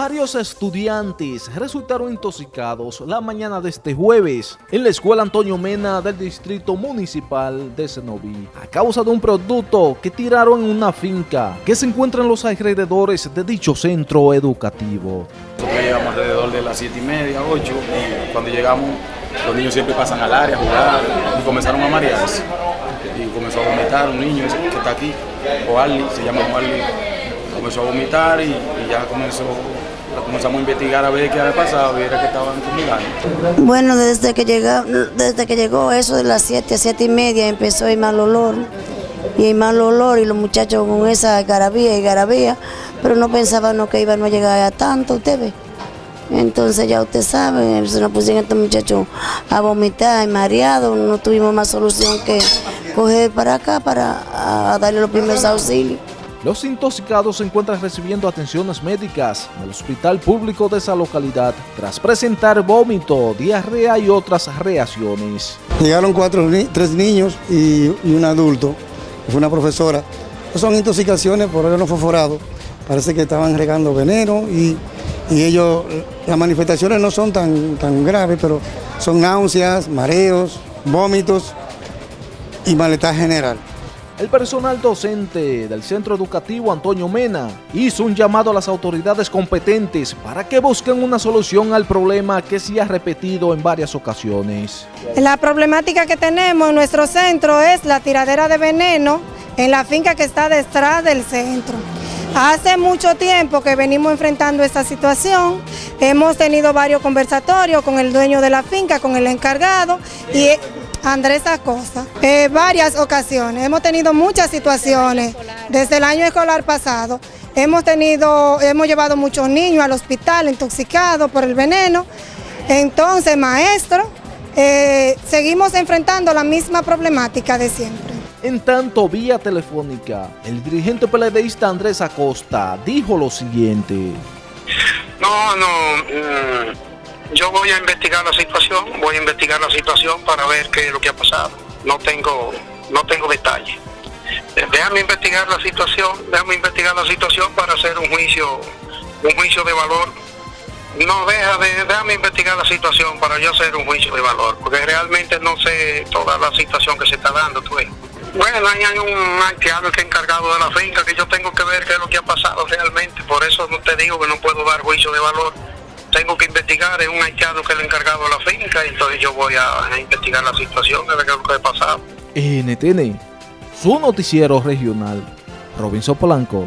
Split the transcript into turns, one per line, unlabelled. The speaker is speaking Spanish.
Varios estudiantes resultaron intoxicados la mañana de este jueves en la escuela Antonio Mena del Distrito Municipal de Senoví a causa de un producto que tiraron en una finca que se encuentra en los alrededores de dicho centro educativo.
Nosotros llegamos alrededor de las 7 y media, 8 y cuando llegamos los niños siempre pasan al área a jugar y comenzaron a marearse y comenzó a vomitar un niño que está aquí, Oarli, se llama Oarli, comenzó a vomitar y, y ya comenzó comenzamos a investigar a ver qué había pasado y era que estaban fumigando.
Bueno, desde que, llegó, desde que llegó eso de las 7, 7 y media empezó el mal olor. Y el mal olor y los muchachos con esa garabía y garabía, pero no pensaban que iban a llegar a tanto, usted ve. Entonces ya usted sabe, se nos pusieron estos muchachos a vomitar y mareados, no tuvimos más solución que coger para acá para darle los primeros auxilios.
Los intoxicados se encuentran recibiendo atenciones médicas en el hospital público de esa localidad tras presentar vómito, diarrea y otras reacciones.
Llegaron cuatro, tres niños y, un adulto, fue una profesora. Son intoxicaciones por no fosforado. Parece que estaban regando veneno y, ellos, las manifestaciones no son tan, tan graves, pero son náuseas, mareos, vómitos y malestar general.
El personal docente del Centro Educativo Antonio Mena hizo un llamado a las autoridades competentes para que busquen una solución al problema que se ha repetido en varias ocasiones.
La problemática que tenemos en nuestro centro es la tiradera de veneno en la finca que está detrás del centro. Hace mucho tiempo que venimos enfrentando esta situación, hemos tenido varios conversatorios con el dueño de la finca, con el encargado y Andrés Acosta. Eh, varias ocasiones, hemos tenido muchas situaciones desde el año escolar pasado. Hemos, tenido, hemos llevado muchos niños al hospital intoxicados por el veneno. Entonces, maestro, eh, seguimos enfrentando la misma problemática de siempre.
En tanto, vía telefónica, el dirigente peledeísta Andrés Acosta dijo lo siguiente.
No, no, mm, yo voy a investigar la situación, voy a investigar la situación para ver qué es lo que ha pasado. No tengo, no tengo detalles. Eh, déjame investigar la situación, déjame investigar la situación para hacer un juicio, un juicio de valor. No, deja de, déjame investigar la situación para yo hacer un juicio de valor, porque realmente no sé toda la situación que se está dando, tú Bueno, hay un haitiano que encargado de la finca que yo tengo que ver qué es lo que ha pasado realmente, por eso no te digo que no puedo dar juicio de valor tengo que investigar, es un haitiano que le he encargado a la finca, y entonces yo voy a, investigar la situación, de lo que ha pasado.
NTN, su noticiero regional, Robinson Polanco.